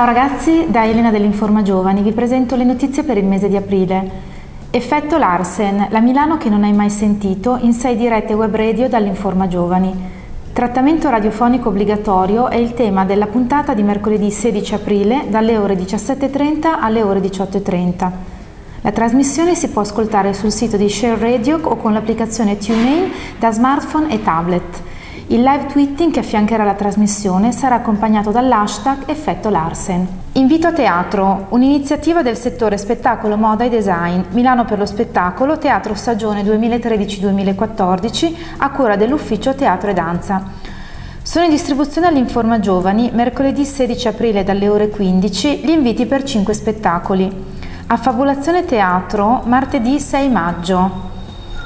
Ciao ragazzi, da Elena dell'Informa Giovani vi presento le notizie per il mese di aprile. Effetto Larsen, la Milano che non hai mai sentito, in sei dirette web radio dall'Informa Giovani. Trattamento radiofonico obbligatorio è il tema della puntata di mercoledì 16 aprile dalle ore 17.30 alle ore 18.30. La trasmissione si può ascoltare sul sito di Share Radio o con l'applicazione TuneIn da smartphone e tablet. Il live tweeting che affiancherà la trasmissione sarà accompagnato dall'hashtag Effetto Larsen. Invito a teatro, un'iniziativa del settore spettacolo, moda e design, Milano per lo spettacolo, teatro stagione 2013-2014, a cura dell'ufficio Teatro e Danza. Sono in distribuzione all'Informa Giovani mercoledì 16 aprile dalle ore 15 gli inviti per 5 spettacoli. Affabulazione Teatro martedì 6 maggio.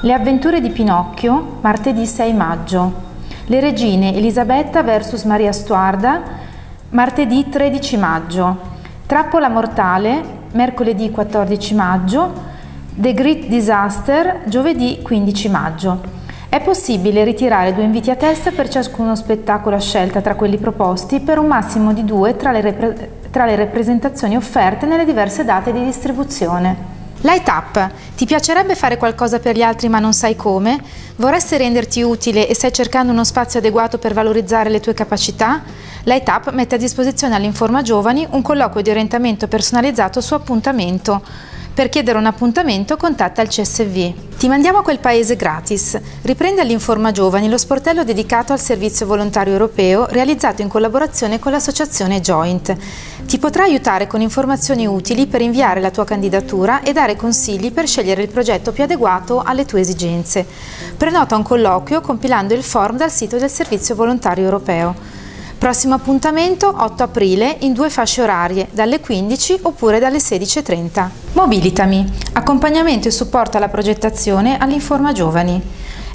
Le avventure di Pinocchio martedì 6 maggio. Le regine Elisabetta vs Maria Stuarda, martedì 13 maggio. Trappola mortale, mercoledì 14 maggio. The Great Disaster, giovedì 15 maggio. È possibile ritirare due inviti a testa per ciascuno spettacolo a scelta tra quelli proposti per un massimo di due tra le, tra le rappresentazioni offerte nelle diverse date di distribuzione. Light Up. Ti piacerebbe fare qualcosa per gli altri ma non sai come? Vorresti renderti utile e stai cercando uno spazio adeguato per valorizzare le tue capacità? Light Up mette a disposizione all'Informa Giovani un colloquio di orientamento personalizzato su appuntamento. Per chiedere un appuntamento contatta il CSV. Ti mandiamo a quel paese gratis. Riprende all'Informa Giovani lo sportello dedicato al servizio volontario europeo realizzato in collaborazione con l'associazione Joint. Ti potrà aiutare con informazioni utili per inviare la tua candidatura e dare consigli per scegliere il progetto più adeguato alle tue esigenze. Prenota un colloquio compilando il form dal sito del Servizio Volontario Europeo. Prossimo appuntamento 8 aprile in due fasce orarie, dalle 15 oppure dalle 16.30. Mobilitami, accompagnamento e supporto alla progettazione all'Informa Giovani.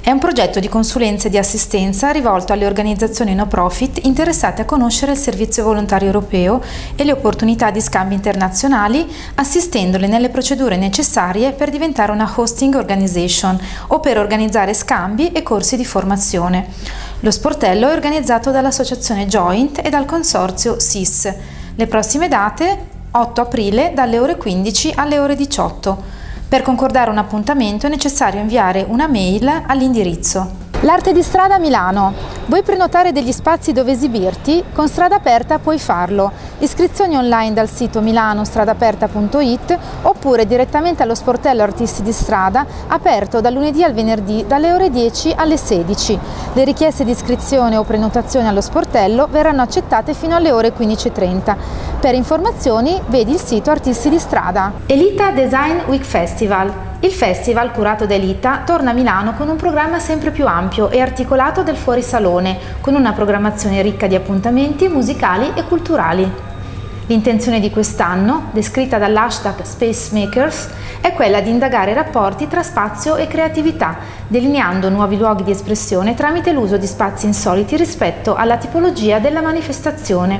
È un progetto di consulenza e di assistenza rivolto alle organizzazioni no profit interessate a conoscere il servizio volontario europeo e le opportunità di scambi internazionali, assistendole nelle procedure necessarie per diventare una hosting organization o per organizzare scambi e corsi di formazione. Lo sportello è organizzato dall'associazione Joint e dal consorzio SIS. Le prossime date 8 aprile dalle ore 15 alle ore 18. Per concordare un appuntamento è necessario inviare una mail all'indirizzo L'arte di strada a Milano. Vuoi prenotare degli spazi dove esibirti? Con Strada Aperta puoi farlo. Iscrizioni online dal sito milanostradaperta.it oppure direttamente allo sportello Artisti di Strada, aperto dal lunedì al venerdì dalle ore 10 alle 16. Le richieste di iscrizione o prenotazione allo sportello verranno accettate fino alle ore 15.30. Per informazioni vedi il sito Artisti di Strada. Elita Design Week Festival il festival, curato da Elita, torna a Milano con un programma sempre più ampio e articolato del fuorisalone, con una programmazione ricca di appuntamenti musicali e culturali. L'intenzione di quest'anno, descritta dall'hashtag Spacemakers, è quella di indagare i rapporti tra spazio e creatività, delineando nuovi luoghi di espressione tramite l'uso di spazi insoliti rispetto alla tipologia della manifestazione,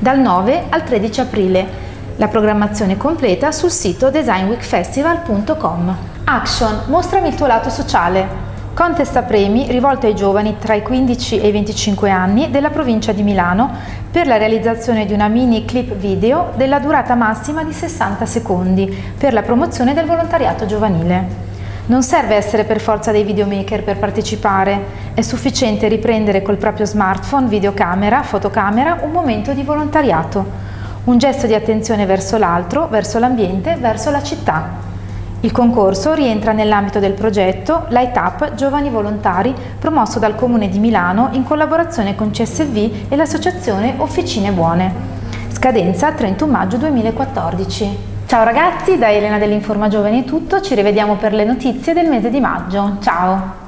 dal 9 al 13 aprile, la programmazione completa sul sito designweekfestival.com. Action, mostrami il tuo lato sociale. Contest a premi rivolto ai giovani tra i 15 e i 25 anni della provincia di Milano per la realizzazione di una mini clip video della durata massima di 60 secondi per la promozione del volontariato giovanile. Non serve essere per forza dei videomaker per partecipare, è sufficiente riprendere col proprio smartphone, videocamera, fotocamera un momento di volontariato un gesto di attenzione verso l'altro, verso l'ambiente, verso la città. Il concorso rientra nell'ambito del progetto Light Up Giovani Volontari promosso dal Comune di Milano in collaborazione con CSV e l'associazione Officine Buone. Scadenza 31 maggio 2014. Ciao ragazzi, da Elena dell'Informa Giovani è tutto, ci rivediamo per le notizie del mese di maggio. Ciao!